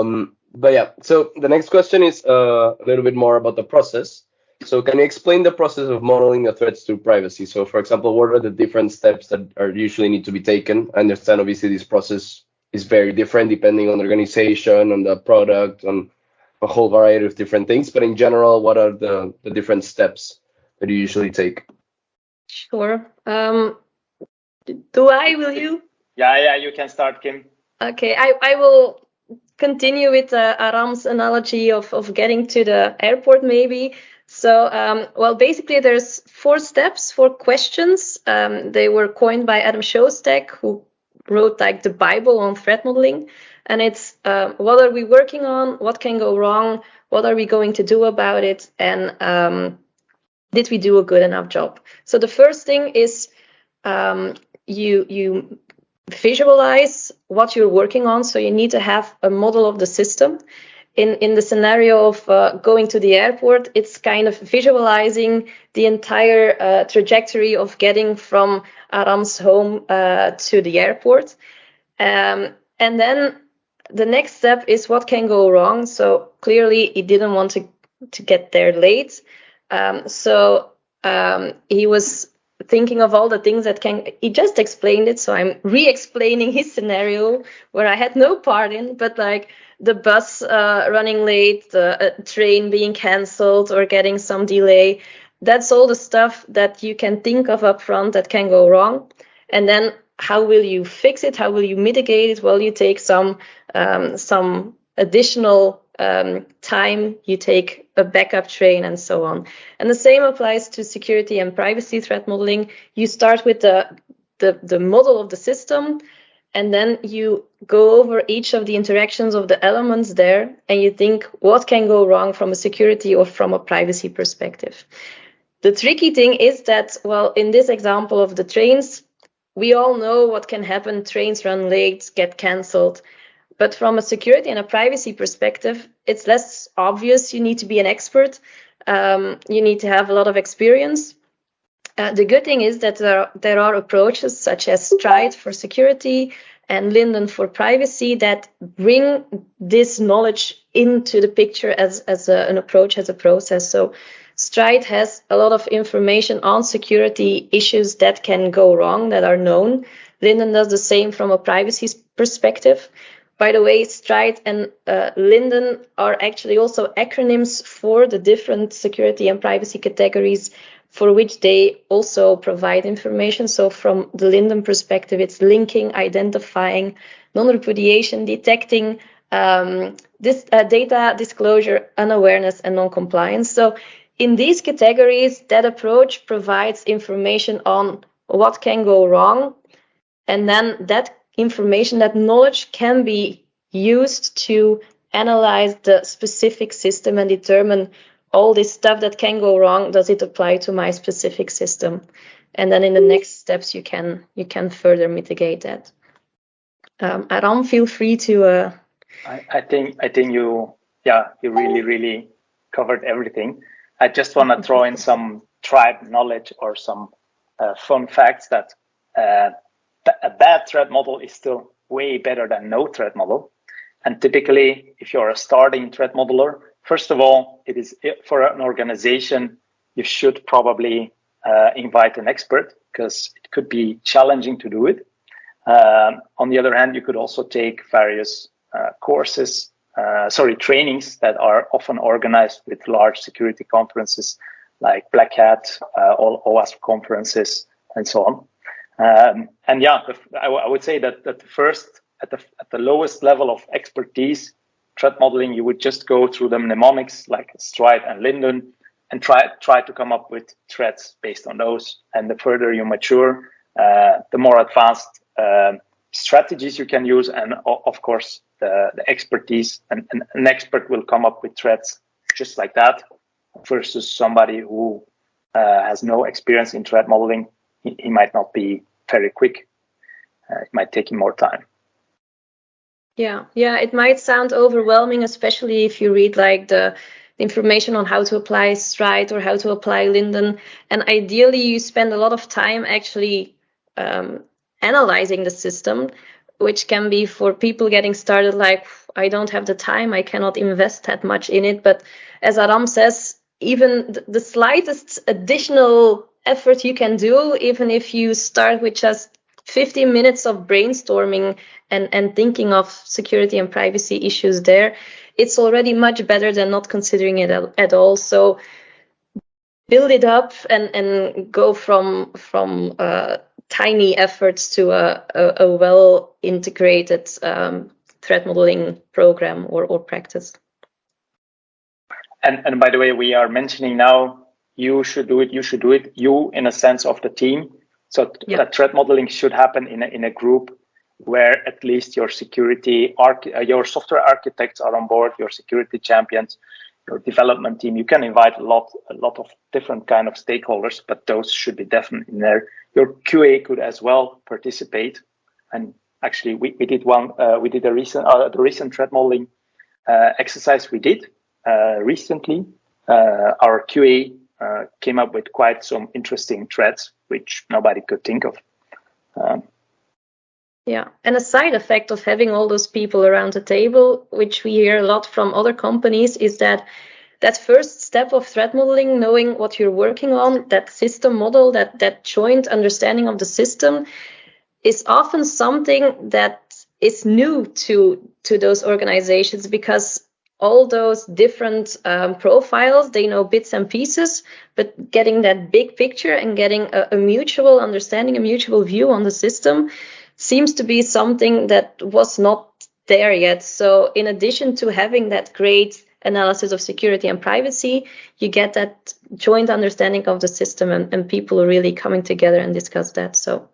Um, but yeah, so the next question is uh, a little bit more about the process. So can you explain the process of modeling the threats to privacy? So for example, what are the different steps that are usually need to be taken? I understand obviously this process is very different depending on the organization, on the product, on a whole variety of different things. But in general, what are the, the different steps that you usually take? Sure. Um, do I, will you? Yeah, yeah, you can start, Kim. Okay, I, I will continue with uh, Aram's analogy of, of getting to the airport maybe. So, um, well, basically there's four steps, four questions. Um, they were coined by Adam Shostack, who wrote like the Bible on threat modeling. And it's uh, what are we working on? What can go wrong? What are we going to do about it? And um, did we do a good enough job? So the first thing is um, you you visualize what you're working on. So you need to have a model of the system. In, in the scenario of uh, going to the airport, it's kind of visualizing the entire uh, trajectory of getting from Aram's home uh, to the airport. Um, and then the next step is what can go wrong. So clearly he didn't want to, to get there late. Um, so um, he was thinking of all the things that can he just explained it so i'm re-explaining his scenario where i had no part in but like the bus uh, running late the uh, train being cancelled or getting some delay that's all the stuff that you can think of up front that can go wrong. And then how will you fix it? How will you mitigate it? Well you take some um, some additional um, time, you take a backup train and so on. And the same applies to security and privacy threat modeling. You start with the, the, the model of the system, and then you go over each of the interactions of the elements there, and you think what can go wrong from a security or from a privacy perspective. The tricky thing is that, well, in this example of the trains, we all know what can happen. Trains run late, get cancelled. But from a security and a privacy perspective, it's less obvious. You need to be an expert. Um, you need to have a lot of experience. Uh, the good thing is that there are, there are approaches such as Stride for security and LINDDUN for privacy that bring this knowledge into the picture as, as a, an approach, as a process. So Stride has a lot of information on security issues that can go wrong, that are known. LINDDUN does the same from a privacy perspective. By the way, Stride and uh, LINDDUN are actually also acronyms for the different security and privacy categories for which they also provide information. So from the LINDDUN perspective, it's linking, identifying, non-repudiation, detecting, um, this uh, data disclosure, unawareness, and non-compliance. So in these categories, that approach provides information on what can go wrong, and then that information, that knowledge can be used to analyze the specific system and determine all this stuff that can go wrong does it apply to my specific system? And then in the next steps you can you can further mitigate that. Um, Aram, feel free to uh... I, I think i think you yeah you really really covered everything. I just want to throw in some tribe knowledge or some uh, fun facts that uh, a bad threat model is still way better than no threat model. And typically, if you're a starting threat modeler, first of all, it is for an organization, you should probably uh, invite an expert because it could be challenging to do it. Um, on the other hand, you could also take various uh, courses, uh, sorry, trainings that are often organized with large security conferences like Black Hat, uh, all OWASP conferences, and so on. Um, and yeah, I, would say that, that the first, at the, at the lowest level of expertise, threat modeling, you would just go through the mnemonics like Stride and LINDDUN and try, try to come up with threats based on those. And the further you mature, uh, the more advanced uh, strategies you can use. And of course, the, the expertise and, and an expert will come up with threats just like that versus somebody who uh, has no experience in threat modeling. He, he might not be very quick. Uh, it might take him more time. Yeah, yeah, it might sound overwhelming, especially if you read like the information on how to apply Stride or how to apply LINDDUN. And ideally, you spend a lot of time actually um, analyzing the system. which can be for people getting started like I don't have the time, I cannot invest that much in it. But as Aram says, even the slightest additional effort you can do, even if you start with just 15 minutes of brainstorming and, and thinking of security and privacy issues there, it's already much better than not considering it at all. So build it up and, and go from from uh, tiny efforts to a, a, a well integrated um, threat modeling program or, or practice. And, and by the way, we are mentioning now you should do it, you should do it, you in a sense of the team. So yeah. that threat modeling should happen in a, in a group where at least your security, arch- uh, your software architects are on board, your security champions, your development team. You can invite a lot, a lot of different kind of stakeholders, but those should be definitely in there. Your QA could as well participate. And actually, we, we did one, uh, we did a recent, uh, the recent threat modeling uh, exercise we did uh, recently. Uh, our QA came up with quite some interesting threats, which nobody could think of. Um, yeah, and a side effect of having all those people around the table, which we hear a lot from other companies, is that that first step of threat modeling, knowing what you're working on, that system model, that that joint understanding of the system, is often something that is new to to those organizations because all those different um, profiles they know bits and pieces but getting that big picture and getting a, a mutual understanding a mutual view on the system seems to be something that was not there yet. So in addition to having that great analysis of security and privacy, you get that joint understanding of the system and, and people really coming together and discuss that. So.